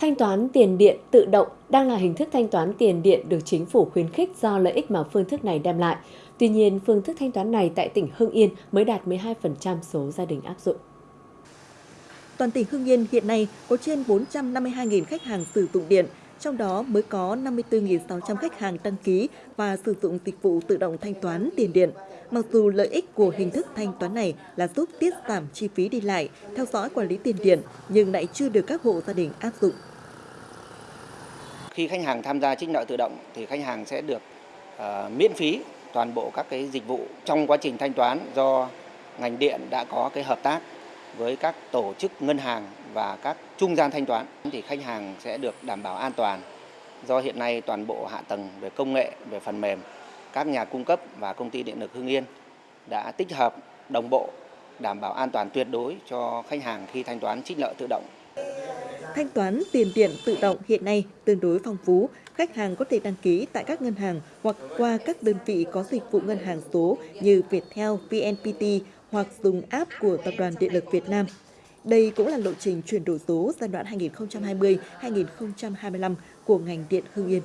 Thanh toán tiền điện tự động đang là hình thức thanh toán tiền điện được chính phủ khuyến khích do lợi ích mà phương thức này đem lại. Tuy nhiên, phương thức thanh toán này tại tỉnh Hưng Yên mới đạt 12% số gia đình áp dụng. Toàn tỉnh Hưng Yên hiện nay có trên 452.000 khách hàng sử dụng điện, trong đó mới có 54.600 khách hàng đăng ký và sử dụng dịch vụ tự động thanh toán tiền điện. Mặc dù lợi ích của hình thức thanh toán này là giúp tiết giảm chi phí đi lại, theo dõi quản lý tiền điện, nhưng lại chưa được các hộ gia đình áp dụng. Khi khách hàng tham gia trích nợ tự động thì khách hàng sẽ được uh, miễn phí toàn bộ các cái dịch vụ trong quá trình thanh toán do ngành điện đã có cái hợp tác với các tổ chức ngân hàng và các trung gian thanh toán thì khách hàng sẽ được đảm bảo an toàn do hiện nay toàn bộ hạ tầng về công nghệ về phần mềm các nhà cung cấp và công ty điện lực Hưng Yên đã tích hợp đồng bộ đảm bảo an toàn tuyệt đối cho khách hàng khi thanh toán trích nợ tự động. Thanh toán tiền điện tự động hiện nay tương đối phong phú, khách hàng có thể đăng ký tại các ngân hàng hoặc qua các đơn vị có dịch vụ ngân hàng số như Viettel, VNPT hoặc dùng app của Tập đoàn Điện lực Việt Nam. Đây cũng là lộ trình chuyển đổi số giai đoạn 2020-2025 của ngành điện Hưng Yên.